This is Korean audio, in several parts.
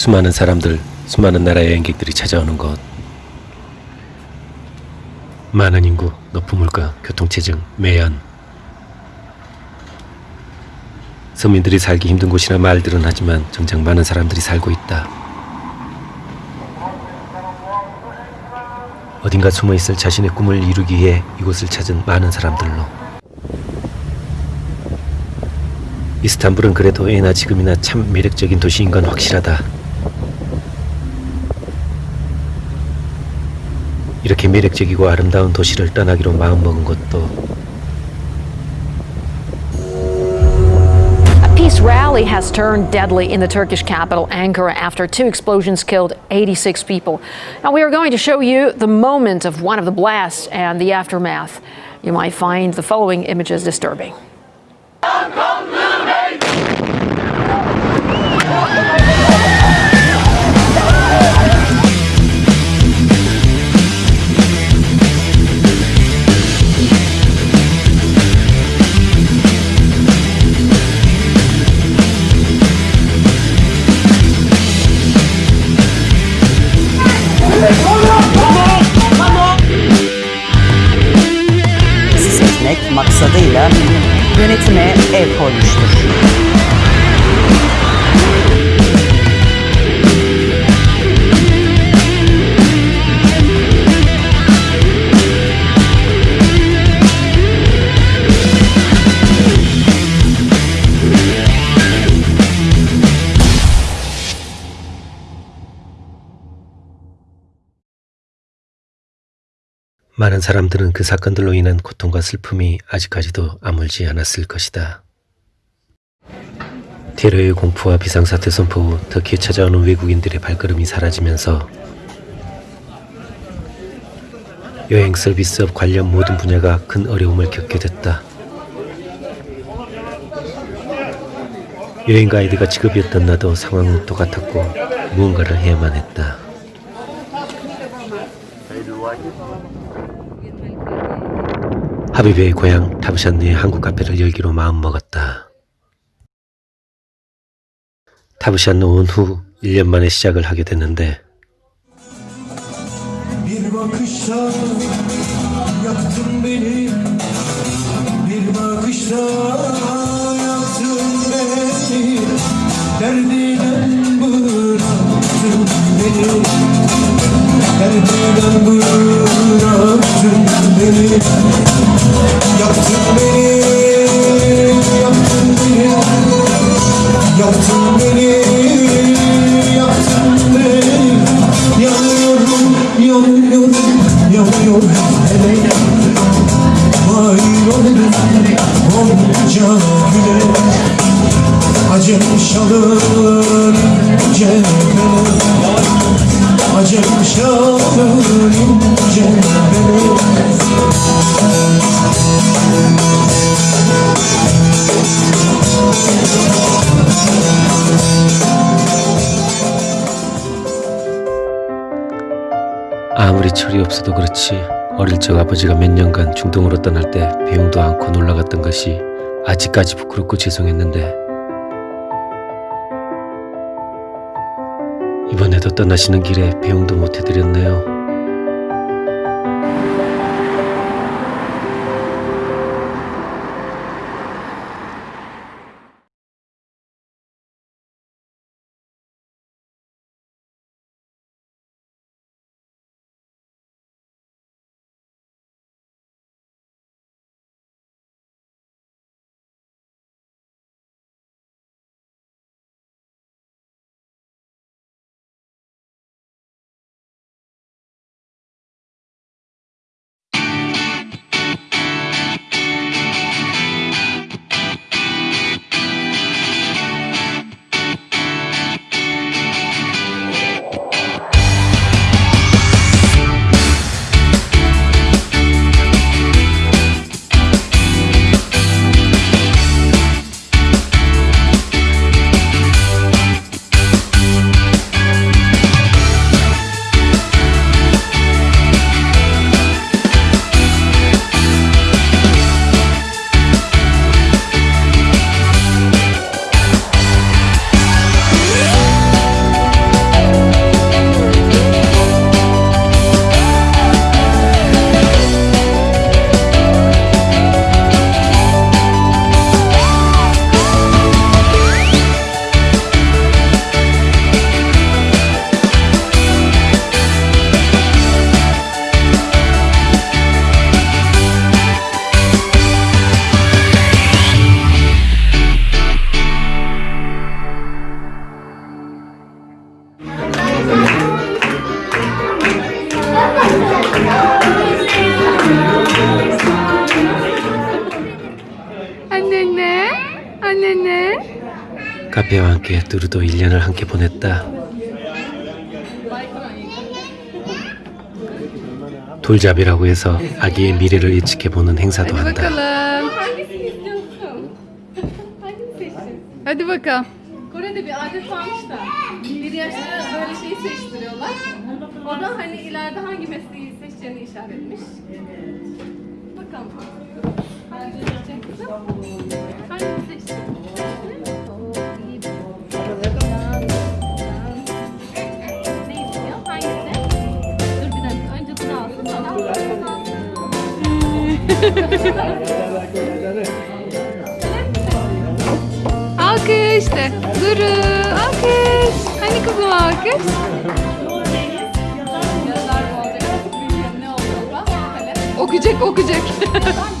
수많은 사람들, 수많은 나라 여행객들이 찾아오는 곳. 많은 인구, 높은 물가, 교통체증, 매연. 서민들이 살기 힘든 곳이라 말들은 하지만 정작 많은 사람들이 살고 있다. 어딘가 숨어 있을 자신의 꿈을 이루기 위해 이곳을 찾은 많은 사람들로. 이스탄불은 그래도 예나 지금이나 참 매력적인 도시인 건 확실하다. 이렇게 매력적이고 아름다운 도시를 떠나기로 마음먹은 것도 A peace rally has turned deadly in the Turkish capital, Ankara, after two explosions killed 86 people. Now, we are going to show you the moment of one of the blasts and the aftermath. You might find the following images disturbing. El koymuştur. 많은 사람들은 그 사건들로 인한 고통과 슬픔이 아직까지도 아물지 않았을 것이다. 테러의 공포와 비상사태 선포 후 터키에 찾아오는 외국인들의 발걸음이 사라지면서 여행 서비스업 관련 모든 분야가 큰 어려움을 겪게 됐다. 여행 가이드가 직업이었던 나도 상황은 똑같았고 무언가를 해야만 했다. 하비베의 고향 타브샨느의 한국 카페를 열기로 마음먹었다. 타브샨느 온후 1년 만에 시작을 하게 됐는데 bıraktın beni 아무리 철이 없어도 그렇지 어릴 적 아버지가 몇 년간 중동으로 떠날 때 배웅도 않고 놀러갔던 것이 아직까지 부끄럽고 죄송했는데 이번에도 떠나시는 길에 배웅도 못 해드렸네요. 카페와 함께 두루도 1년을 함께 보냈다. 돌잡이라고 해서 아기의 미래를 예측해 보는 행사도 Hadi 한다. bakalım. Hangisini istiyorsun? Hangisini seçtin? Hadi bakalım. Kore'de bir adet varmış da bir yaşta böyle şey seçtiriyorlar. O da hani ileride hangi mesleği seçeceğini işaretmiş. Bakalım. Ben de alkış de. Duru alkış. Hani kızım alkış? okuyacak okuyacak.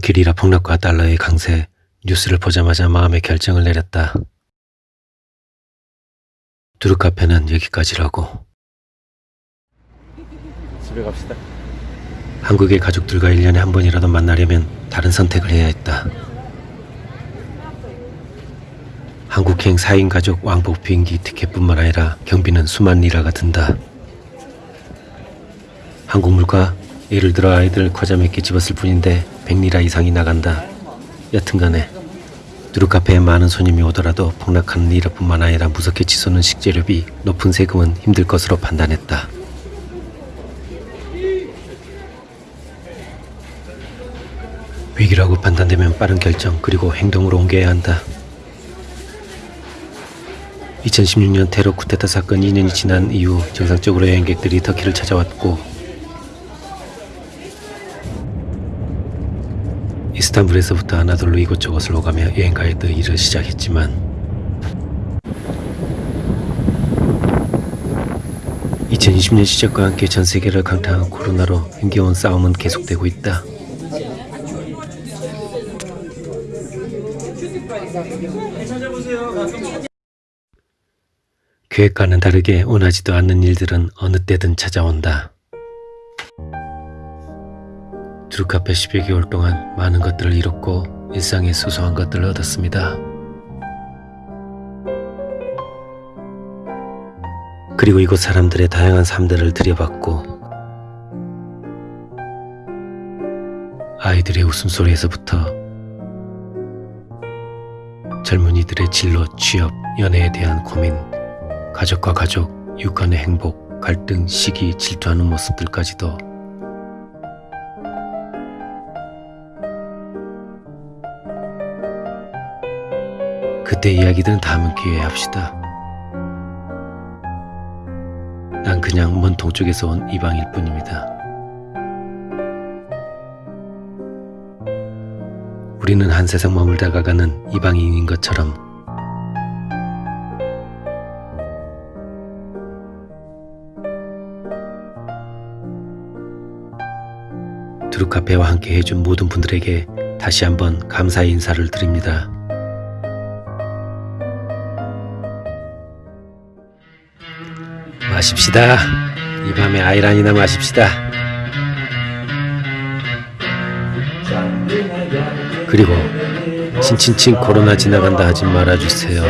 터키리라 폭락과 달러의 강세 뉴스를 보자마자 마음의 결정을 내렸다. 두루 카페는 여기까지라고. 집에 갑시다. 한국의 가족들과 1년에 한 번이라도 만나려면 다른 선택을 해야 했다. 한국행 4인 가족 왕복 비행기 티켓뿐만 아니라 경비는 수만 리라가 든다. 한국 물가 예를 들어 아이들 과자 몇 개 집었을 뿐인데 100리라 이상이 나간다. 여튼간에 두루카페에 많은 손님이 오더라도 폭락하는 리라뿐만 아니라 무섭게 치솟는 식재료비, 높은 세금은 힘들 것으로 판단했다. 위기라고 판단되면 빠른 결정 그리고 행동으로 옮겨야 한다. 2016년 테러 쿠데타 사건 2년이 지난 이후 정상적으로 여행객들이 터키를 찾아왔고 이스탄불에서부터 아나돌로 이곳저곳을 오가며 여행가이드 일을 시작했지만 2020년 시작과 함께 전 세계를 강타한 코로나로 힘겨운 싸움은 계속되고 있다. 계획과는 다르게 원하지도 않는 일들은 어느 때든 찾아온다. 두루카페 10여 개월 동안 많은 것들을 잃었고 일상의 소소한 것들을 얻었습니다. 그리고 이곳 사람들의 다양한 삶들을 들여봤고 아이들의 웃음소리에서부터 젊은이들의 진로, 취업, 연애에 대한 고민, 가족과 가족, 육간의 행복, 갈등, 시기, 질투하는 모습들까지도 그때 이야기들은 다음 기회에 합시다. 난 그냥 먼 동쪽에서 온 이방일 뿐입니다. 우리는 한 세상 머물다 가는 이방인인 것처럼 두루카페와 함께 해준 모든 분들에게 다시 한번 감사의 인사를 드립니다. 마십시다. 이 밤에 아이란이나 마십시다. 그리고 친친친 코로나 지나간다 하지 말아주세요.